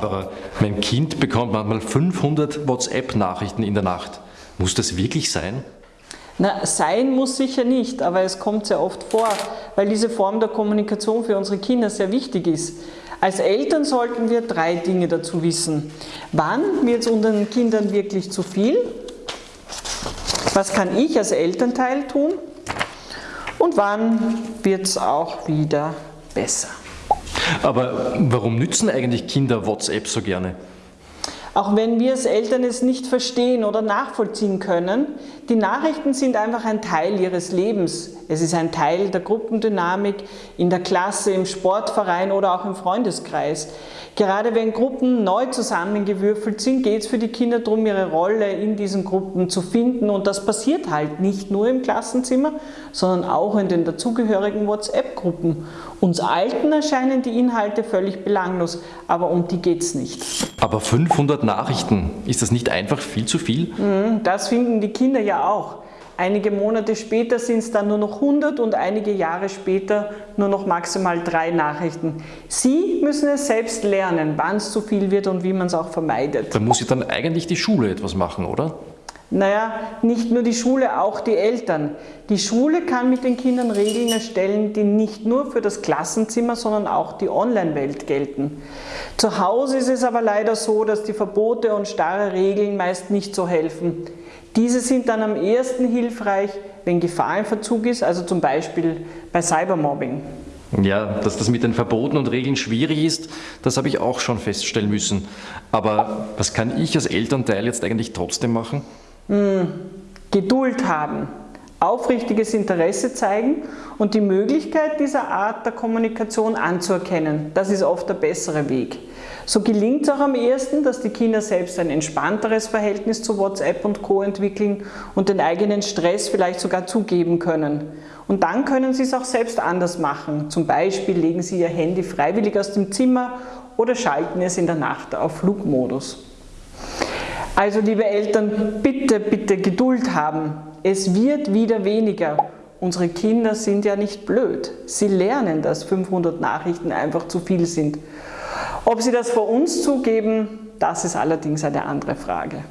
Barbara, mein Kind bekommt manchmal 500 WhatsApp-Nachrichten in der Nacht. Muss das wirklich sein? Na, sein muss sicher nicht, aber es kommt sehr oft vor, weil diese Form der Kommunikation für unsere Kinder sehr wichtig ist. Als Eltern sollten wir drei Dinge dazu wissen. Wann wird es unseren Kindern wirklich zu viel? Was kann ich als Elternteil tun? Und wann wird es auch wieder besser? Aber warum nützen eigentlich Kinder WhatsApp so gerne? Auch wenn wir als Eltern es nicht verstehen oder nachvollziehen können, die Nachrichten sind einfach ein Teil ihres Lebens. Es ist ein Teil der Gruppendynamik in der Klasse, im Sportverein oder auch im Freundeskreis. Gerade wenn Gruppen neu zusammengewürfelt sind, geht es für die Kinder darum, ihre Rolle in diesen Gruppen zu finden und das passiert halt nicht nur im Klassenzimmer, sondern auch in den dazugehörigen WhatsApp-Gruppen. Uns Alten erscheinen die Inhalte völlig belanglos, aber um die geht es nicht. Aber 500 Nachrichten, ist das nicht einfach viel zu viel? Mhm, das finden die Kinder ja auch. Einige Monate später sind es dann nur noch 100 und einige Jahre später nur noch maximal drei Nachrichten. Sie müssen es selbst lernen, wann es zu viel wird und wie man es auch vermeidet. Da muss ja dann eigentlich die Schule etwas machen, oder? Naja, nicht nur die Schule, auch die Eltern. Die Schule kann mit den Kindern Regeln erstellen, die nicht nur für das Klassenzimmer, sondern auch die Online-Welt gelten. Zu Hause ist es aber leider so, dass die Verbote und starre Regeln meist nicht so helfen. Diese sind dann am ehesten hilfreich, wenn Gefahr im Verzug ist, also zum Beispiel bei Cybermobbing. Ja, dass das mit den Verboten und Regeln schwierig ist, das habe ich auch schon feststellen müssen. Aber was kann ich als Elternteil jetzt eigentlich trotzdem machen? Hm, Geduld haben, aufrichtiges Interesse zeigen und die Möglichkeit dieser Art der Kommunikation anzuerkennen. Das ist oft der bessere Weg. So gelingt es auch am ehesten, dass die Kinder selbst ein entspannteres Verhältnis zu WhatsApp und Co. entwickeln und den eigenen Stress vielleicht sogar zugeben können. Und dann können sie es auch selbst anders machen. Zum Beispiel legen sie ihr Handy freiwillig aus dem Zimmer oder schalten es in der Nacht auf Flugmodus. Also liebe Eltern, bitte, bitte Geduld haben. Es wird wieder weniger. Unsere Kinder sind ja nicht blöd. Sie lernen, dass 500 Nachrichten einfach zu viel sind. Ob sie das vor uns zugeben, das ist allerdings eine andere Frage.